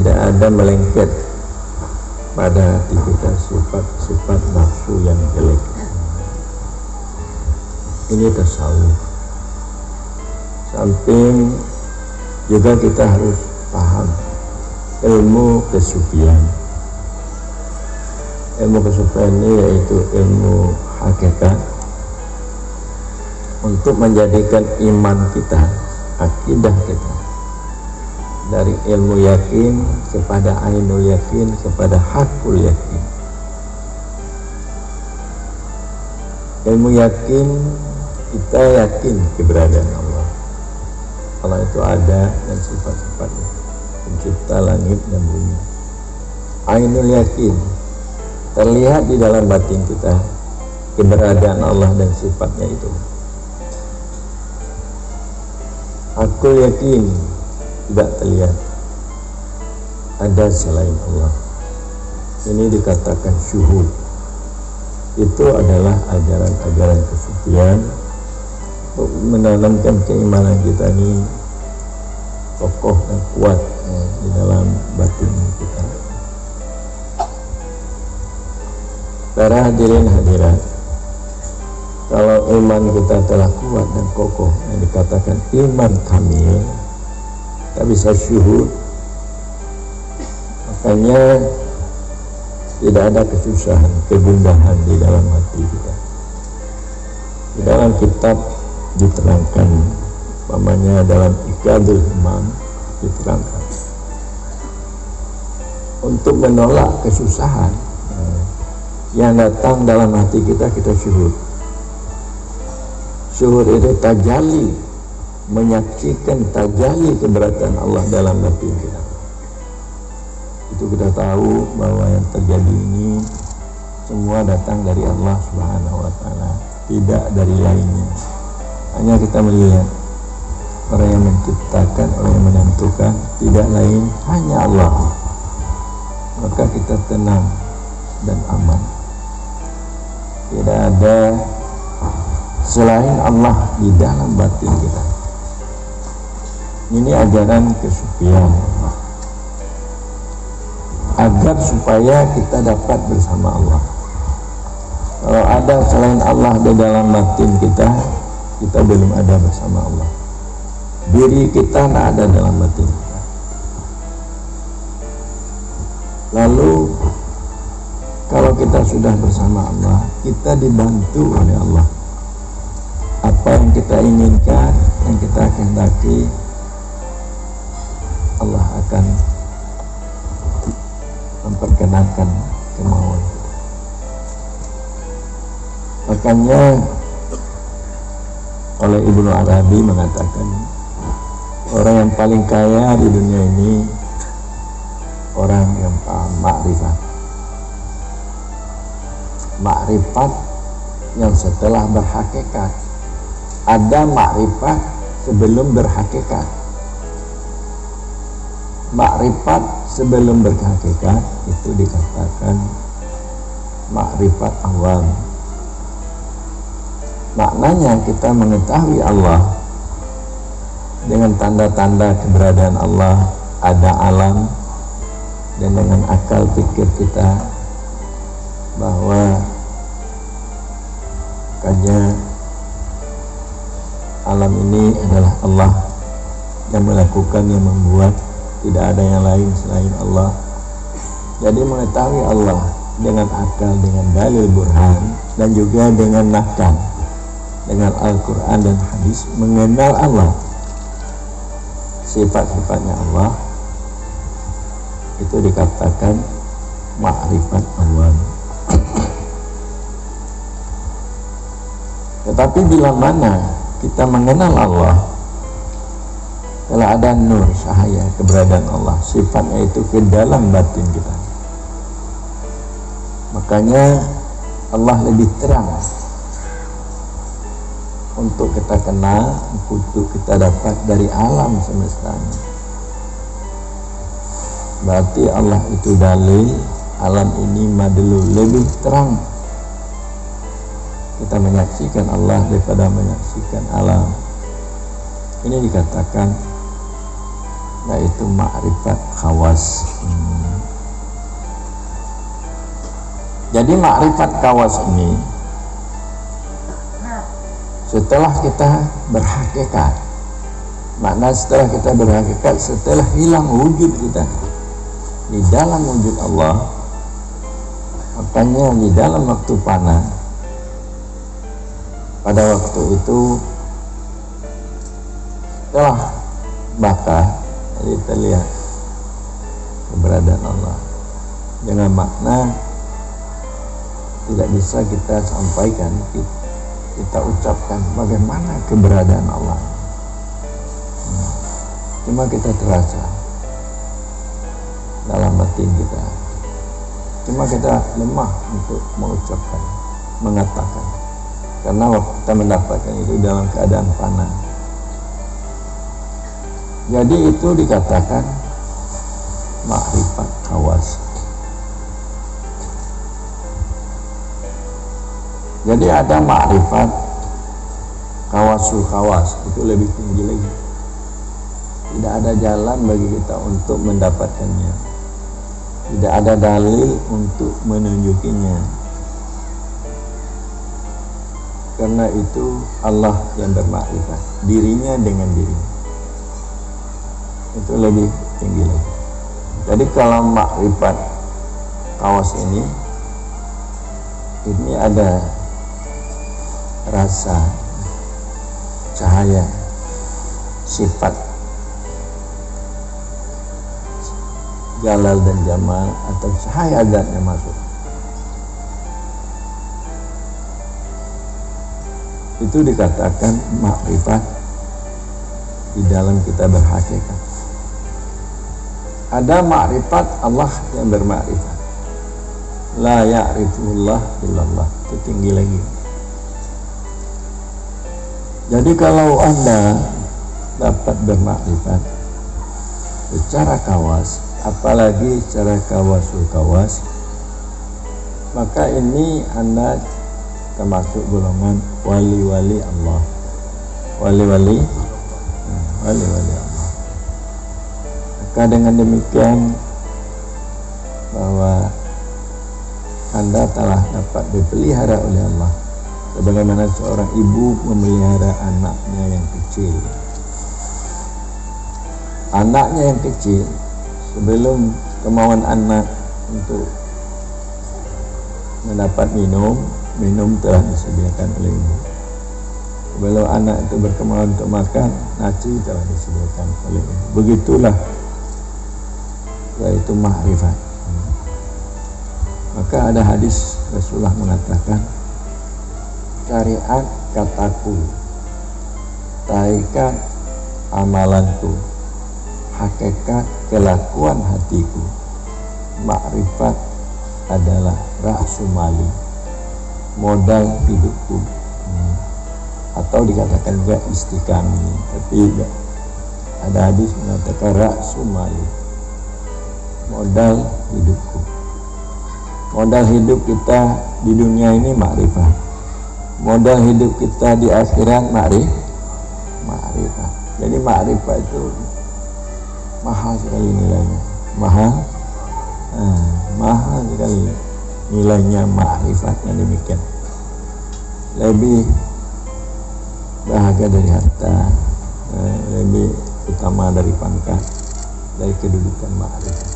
tidak ada melengket pada kita sifat-sifat nafsu yang jelek. Ini tasawuf. Samping juga kita harus paham ilmu kesucian. Ilmu kesucian ini yaitu ilmu hakikat untuk menjadikan iman kita akidah kita dari ilmu yakin kepada ainul yakin kepada hakul yakin. Ilmu yakin kita yakin keberadaan Allah. Allah itu ada dan sifat-sifatnya. Pencipta langit dan bumi. Ainul yakin. Terlihat di dalam batin kita keberadaan Allah dan sifatnya itu. Aku yakin tidak terlihat. Ada selain Allah. Ini dikatakan syuhud. Itu adalah ajaran-ajaran kesucian. Menanamkan keimanan kita ini kokoh dan kuat ya, di dalam batin kita. Para hadirin hadirat kalau iman kita telah kuat dan kokoh yang dikatakan iman kamil tak bisa syuhud. Makanya tidak ada kesusahan, kegundahan di dalam hati kita. Di dalam kitab diterangkan namanya dalam ikadul imam diterangkan. Untuk menolak kesusahan eh, yang datang dalam hati kita kita syuhud. Syuhud itu tajali menyaksikan tajali keberatan Allah dalam hati kita itu kita tahu bahwa yang terjadi ini semua datang dari Allah Subhanahu wa taala tidak dari lainnya. Hanya kita melihat orang yang menciptakan orang yang menentukan tidak lain hanya Allah. Maka kita tenang dan aman. Tidak ada selain Allah di dalam batin kita ini ajaran kesucian agar supaya kita dapat bersama Allah. Kalau ada selain Allah di dalam batin kita kita belum ada bersama Allah. Diri kita tidak ada dalam batin kita. Lalu kalau kita sudah bersama Allah kita dibantu oleh Allah. Apa yang kita inginkan yang kita kehendaki Allah akan memperkenankan kemauan. Makanya oleh Ibnu Arabi mengatakan orang yang paling kaya di dunia ini orang yang paham makrifat. Makrifat yang setelah berhakikat. Ada makrifat sebelum berhakikat makrifat sebelum berhakikat itu dikatakan makrifat awam. Maknanya kita mengetahui Allah dengan tanda-tanda keberadaan Allah ada alam dan dengan akal pikir kita bahwa kanya alam ini adalah Allah yang melakukan yang membuat tidak ada yang lain selain Allah. Jadi mengetahui Allah dengan akal dengan dalil burhan dan juga dengan nakal dengan Al-Quran dan hadis mengenal Allah. Sifat-sifatnya Allah itu dikatakan makrifat Allah tetapi bila mana kita mengenal Allah kalau ada nur cahaya keberadaan Allah. Sifatnya itu ke dalam batin kita. Makanya Allah lebih terang. Untuk kita kenal untuk kita dapat dari alam semesta berarti Allah itu dalil alam ini madelu lebih terang. Kita menyaksikan Allah daripada menyaksikan alam. Ini dikatakan yaitu makrifat khawas hmm. jadi makrifat khawas ini setelah kita berhakikat makna setelah kita berhakikat setelah hilang wujud kita di dalam wujud Allah makanya di dalam waktu panah pada waktu itu telah bakar jadi terlihat keberadaan Allah. Dengan makna tidak bisa kita sampaikan kita ucapkan bagaimana keberadaan Allah. Cuma kita terasa dalam batin kita. Cuma kita lemah untuk mengucapkan mengatakan. Karena waktu kita mendapatkan itu dalam keadaan panas jadi itu dikatakan makrifat kawas. Jadi ada makrifat kawasul kawas itu lebih tinggi lagi. Tidak ada jalan bagi kita untuk mendapatkannya. Tidak ada dalil untuk menunjukinya. Karena itu Allah yang bermakrifat dirinya dengan dirinya itu lebih tinggi lagi. Jadi kalau makrifat kawas ini ini ada rasa cahaya sifat jalal dan jamal atau cahaya yang masuk. Itu dikatakan makrifat di dalam kita berhakikat ada makrifat Allah yang bermakrifat la ya'rifullah illallah itu tinggi lagi. Jadi kalau anda dapat bermakrifat secara kawas apalagi secara kawasul kawas maka ini anda termasuk golongan wali-wali Allah. Wali-wali? Wali-wali Allah maka dengan demikian bahwa anda telah dapat dipelihara oleh Allah? Sebagaimana seorang ibu memelihara anaknya yang kecil? Anaknya yang kecil sebelum kemauan anak untuk mendapat minum minum telah disediakan oleh ibu. Sebelum anak itu berkemauan untuk makan nasi telah disediakan oleh ibu. Begitulah yaitu makrifat maka ada hadis Rasulullah mengatakan syariat kataku taikat amalanku hakikat kelakuan hatiku. Makrifat adalah ra'su mali modal hidupku. Atau dikatakan juga istiqami tapi ada hadis mengatakan ra'su mali modal hidupku. Modal hidup kita di dunia ini makrifat. Modal hidup kita di akhirat makrif makrifat. Jadi makrifat itu mahal sekali nilainya. Mahal? Nah, mahal sekali nilainya makrifatnya demikian. Lebih bahagia dari harta eh, lebih utama dari pangkat dari kedudukan makrifat